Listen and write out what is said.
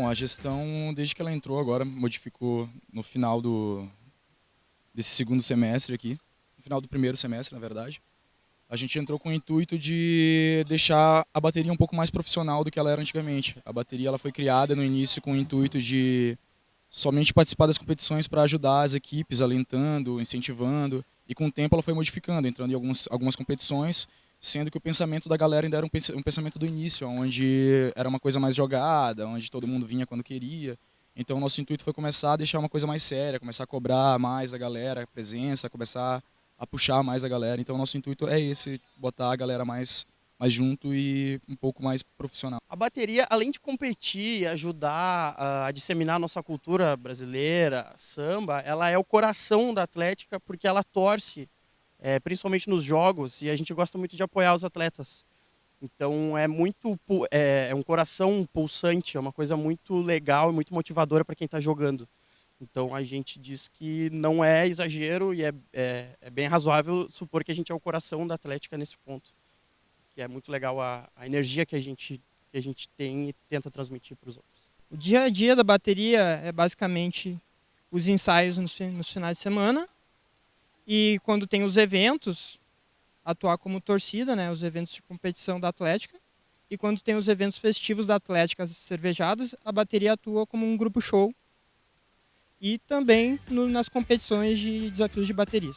Bom, a gestão, desde que ela entrou agora, modificou no final do, desse segundo semestre aqui, no final do primeiro semestre, na verdade. A gente entrou com o intuito de deixar a bateria um pouco mais profissional do que ela era antigamente. A bateria ela foi criada no início com o intuito de somente participar das competições para ajudar as equipes, alentando, incentivando, e com o tempo ela foi modificando, entrando em algumas, algumas competições, sendo que o pensamento da galera ainda era um pensamento do início, onde era uma coisa mais jogada, onde todo mundo vinha quando queria. Então o nosso intuito foi começar a deixar uma coisa mais séria, começar a cobrar mais da galera, a presença, começar a puxar mais a galera. Então o nosso intuito é esse, botar a galera mais mais junto e um pouco mais profissional. A bateria, além de competir e ajudar a disseminar a nossa cultura brasileira, samba, ela é o coração da Atlética porque ela torce, é, principalmente nos jogos, e a gente gosta muito de apoiar os atletas. Então é muito é, é um coração pulsante, é uma coisa muito legal e muito motivadora para quem está jogando. Então a gente diz que não é exagero e é, é, é bem razoável supor que a gente é o coração da Atlética nesse ponto que é muito legal a, a energia que a, gente, que a gente tem e tenta transmitir para os outros. O dia a dia da bateria é basicamente os ensaios nos, nos finais de semana e quando tem os eventos, atuar como torcida, né, os eventos de competição da Atlética. E quando tem os eventos festivos da Atlética, as cervejadas, a bateria atua como um grupo show. E também no, nas competições de desafios de baterias.